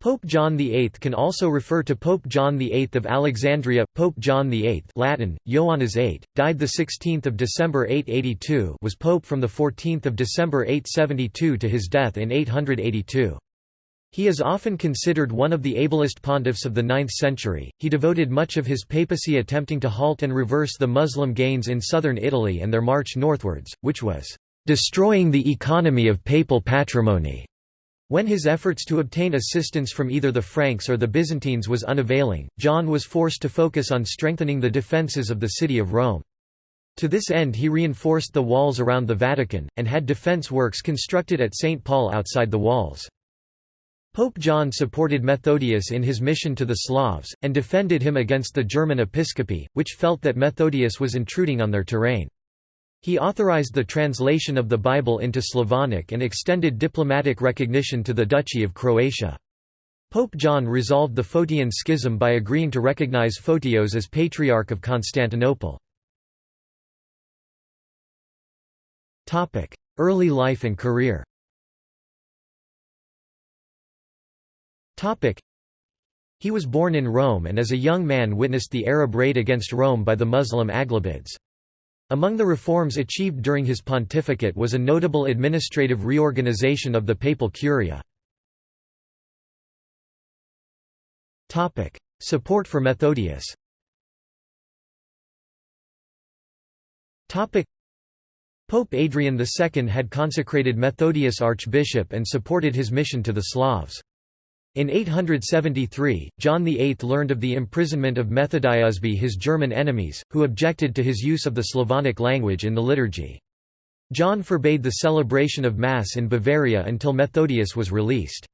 Pope John VIII can also refer to Pope John VIII of Alexandria. Pope John VIII Latin, Ioannis VIII, died 16 December 882 was pope from 14 December 872 to his death in 882. He is often considered one of the ablest pontiffs of the 9th century. He devoted much of his papacy attempting to halt and reverse the Muslim gains in southern Italy and their march northwards, which was destroying the economy of papal patrimony. When his efforts to obtain assistance from either the Franks or the Byzantines was unavailing, John was forced to focus on strengthening the defences of the city of Rome. To this end he reinforced the walls around the Vatican, and had defence works constructed at St. Paul outside the walls. Pope John supported Methodius in his mission to the Slavs, and defended him against the German episcopacy, which felt that Methodius was intruding on their terrain. He authorized the translation of the Bible into Slavonic and extended diplomatic recognition to the Duchy of Croatia. Pope John resolved the Photian schism by agreeing to recognize Photios as Patriarch of Constantinople. Early life and career He was born in Rome and as a young man witnessed the Arab raid against Rome by the Muslim Aghlabids. Among the reforms achieved during his pontificate was a notable administrative reorganization of the papal curia. Support for Methodius Pope Adrian II had consecrated Methodius archbishop and supported his mission to the Slavs. In 873, John VIII learned of the imprisonment of Methodius by his German enemies, who objected to his use of the Slavonic language in the liturgy. John forbade the celebration of Mass in Bavaria until Methodius was released.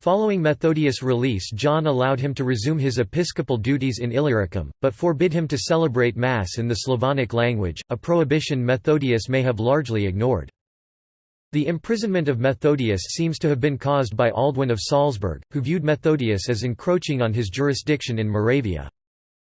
Following Methodius' release John allowed him to resume his episcopal duties in Illyricum, but forbid him to celebrate Mass in the Slavonic language, a prohibition Methodius may have largely ignored. The imprisonment of Methodius seems to have been caused by Adalwin of Salzburg, who viewed Methodius as encroaching on his jurisdiction in Moravia.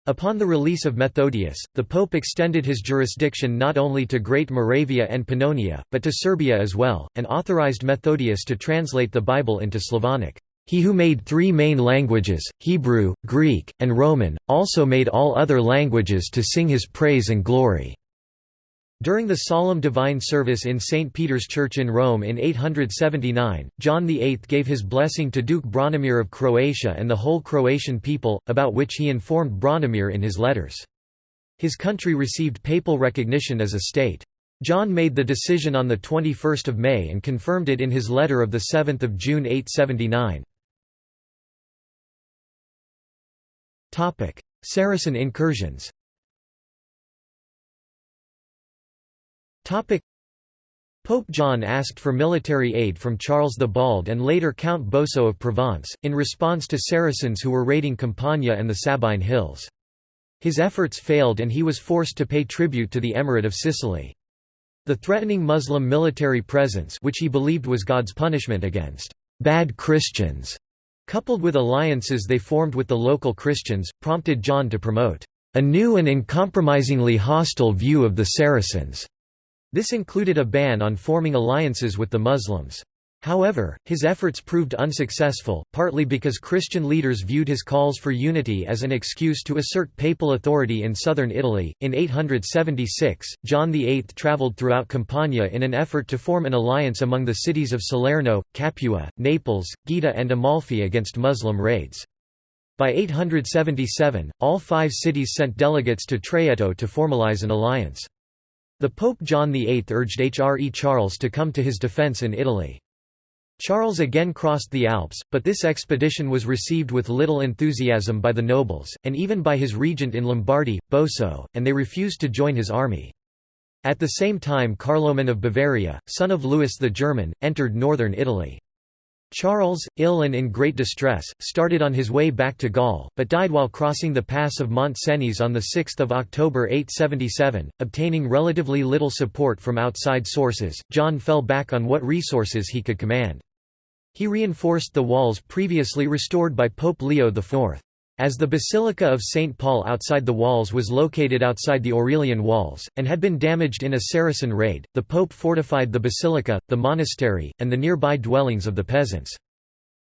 Upon the release of Methodius, the pope extended his jurisdiction not only to Great Moravia and Pannonia, but to Serbia as well, and authorized Methodius to translate the Bible into Slavonic. He who made three main languages, Hebrew, Greek, and Roman, also made all other languages to sing his praise and glory. During the solemn divine service in St. Peter's Church in Rome in 879, John VIII gave his blessing to Duke Branimir of Croatia and the whole Croatian people, about which he informed Branimir in his letters. His country received papal recognition as a state. John made the decision on 21 May and confirmed it in his letter of 7 June 879. Saracen incursions Pope John asked for military aid from Charles the Bald and later Count Boso of Provence, in response to Saracens who were raiding Campania and the Sabine Hills. His efforts failed and he was forced to pay tribute to the Emirate of Sicily. The threatening Muslim military presence which he believed was God's punishment against «bad Christians», coupled with alliances they formed with the local Christians, prompted John to promote «a new and uncompromisingly hostile view of the Saracens» This included a ban on forming alliances with the Muslims. However, his efforts proved unsuccessful, partly because Christian leaders viewed his calls for unity as an excuse to assert papal authority in southern Italy. In 876, John VIII travelled throughout Campania in an effort to form an alliance among the cities of Salerno, Capua, Naples, Gaeta, and Amalfi against Muslim raids. By 877, all five cities sent delegates to Traietto to formalize an alliance. The Pope John VIII urged Hre Charles to come to his defence in Italy. Charles again crossed the Alps, but this expedition was received with little enthusiasm by the nobles, and even by his regent in Lombardy, Boso, and they refused to join his army. At the same time Carloman of Bavaria, son of Louis the German, entered northern Italy. Charles, ill and in great distress, started on his way back to Gaul, but died while crossing the pass of Mont Cenis on 6 October 877. Obtaining relatively little support from outside sources, John fell back on what resources he could command. He reinforced the walls previously restored by Pope Leo IV. As the Basilica of St. Paul outside the walls was located outside the Aurelian walls, and had been damaged in a Saracen raid, the Pope fortified the basilica, the monastery, and the nearby dwellings of the peasants.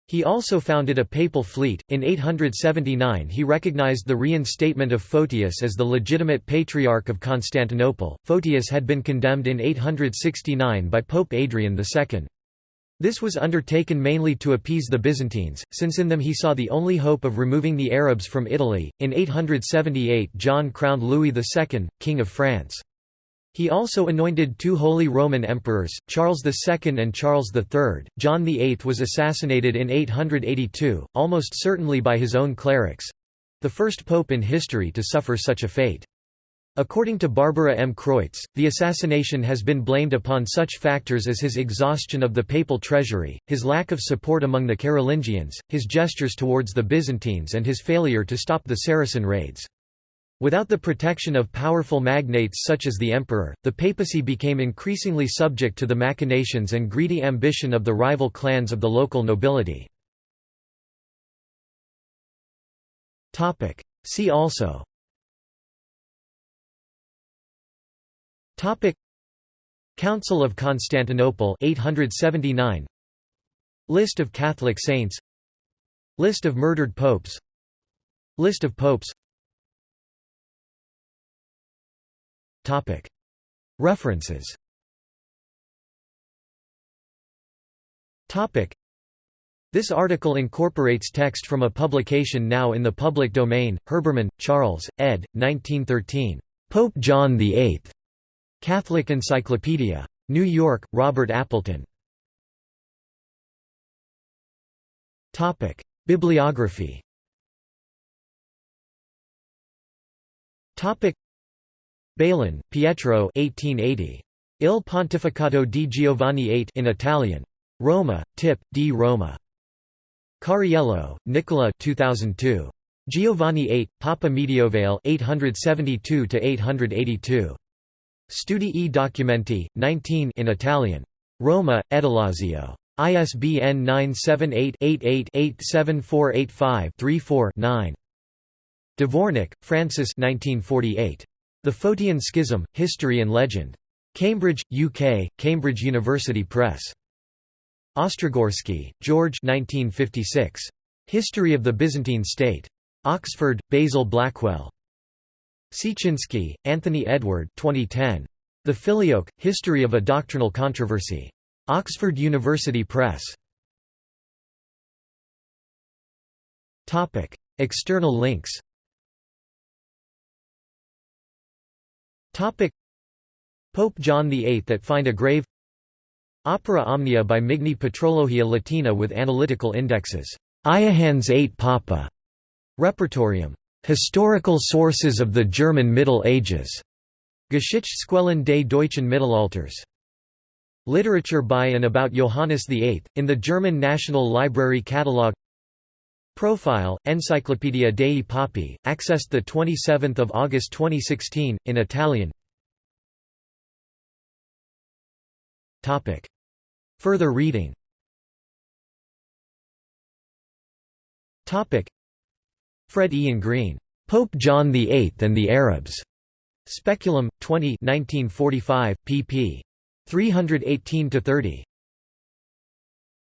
He also founded a papal fleet. In 879, he recognized the reinstatement of Photius as the legitimate patriarch of Constantinople. Photius had been condemned in 869 by Pope Adrian II. This was undertaken mainly to appease the Byzantines, since in them he saw the only hope of removing the Arabs from Italy. In 878, John crowned Louis II, King of France. He also anointed two Holy Roman Emperors, Charles II and Charles III. John VIII was assassinated in 882, almost certainly by his own clerics—the first pope in history to suffer such a fate. According to Barbara M. Kreutz, the assassination has been blamed upon such factors as his exhaustion of the papal treasury, his lack of support among the Carolingians, his gestures towards the Byzantines and his failure to stop the Saracen raids. Without the protection of powerful magnates such as the emperor, the papacy became increasingly subject to the machinations and greedy ambition of the rival clans of the local nobility. See also Topic. Council of Constantinople 879 List of Catholic saints. List of murdered popes. List of popes. References. This article incorporates text from a publication now in the public domain, Herbermann, Charles, ed. 1913. Pope John VIII. Catholic Encyclopedia. New York, Robert Appleton. Bibliography Balan, Pietro 1880. Il Pontificato di Giovanni VIII in Italian. Roma, Tip, di Roma. Cariello, Nicola 2002. Giovanni VIII, Papa Medievale 872–882. Studi e documenti, 19 in Italian. Roma, Edilazio. ISBN 978 88 87485 34 9. Dvornik, Francis 1948. The Photian Schism, History and Legend. Cambridge, UK, Cambridge University Press. Ostrogorsky, George 1956. History of the Byzantine State. Oxford, Basil Blackwell. Siecinski, Anthony Edward 2010. The Filioque, History of a Doctrinal Controversy. Oxford University Press. External links Pope John VIII at Find a Grave Opera Omnia by Migne Patrologia Latina with analytical indexes. Iohannes 8 Papa. Repertorium. Historical sources of the German Middle Ages. Geschichtsquellen des deutschen Mittelalters. Literature by and about Johannes VIII, in the German National Library Catalogue Profile, Enciclopedia dei Papi, accessed 27 August 2016, in Italian. Further reading Fred Ian Green. Pope John VIII and the Arabs. Speculum, 20 1945, pp. 318–30.